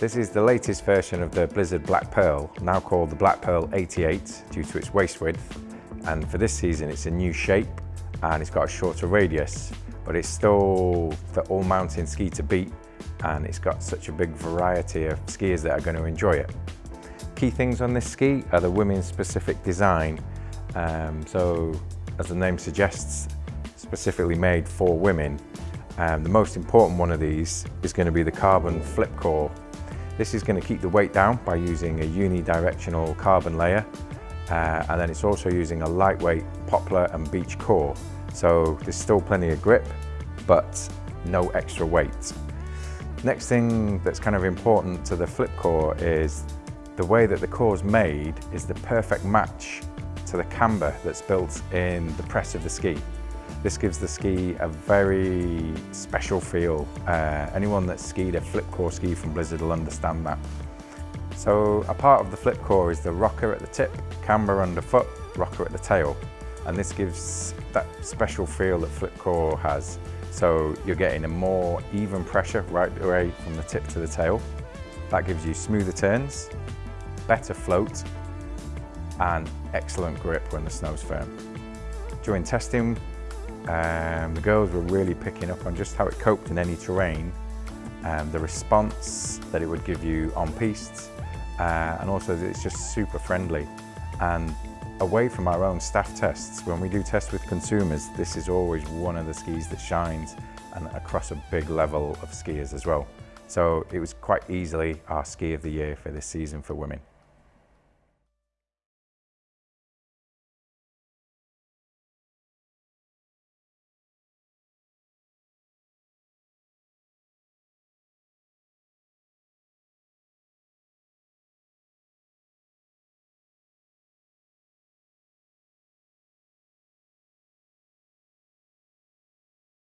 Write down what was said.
This is the latest version of the Blizzard Black Pearl, now called the Black Pearl 88 due to its waist width. And for this season, it's a new shape and it's got a shorter radius, but it's still the all-mountain ski to beat and it's got such a big variety of skiers that are going to enjoy it. Key things on this ski are the women's specific design. Um, so as the name suggests, specifically made for women. Um, the most important one of these is going to be the carbon flip core. This is going to keep the weight down by using a unidirectional carbon layer uh, and then it's also using a lightweight poplar and beech core. So there's still plenty of grip, but no extra weight. Next thing that's kind of important to the flip core is the way that the core is made is the perfect match to the camber that's built in the press of the ski. This gives the ski a very special feel. Uh, anyone that's skied a flip core ski from Blizzard will understand that. So a part of the flip core is the rocker at the tip, camber underfoot, rocker at the tail. And this gives that special feel that flip core has. So you're getting a more even pressure right away from the tip to the tail. That gives you smoother turns, better float, and excellent grip when the snow's firm. During testing, um, the girls were really picking up on just how it coped in any terrain, um, the response that it would give you on pistes, uh, and also that it's just super friendly. And away from our own staff tests, when we do tests with consumers, this is always one of the skis that shines and across a big level of skiers as well. So it was quite easily our ski of the year for this season for women.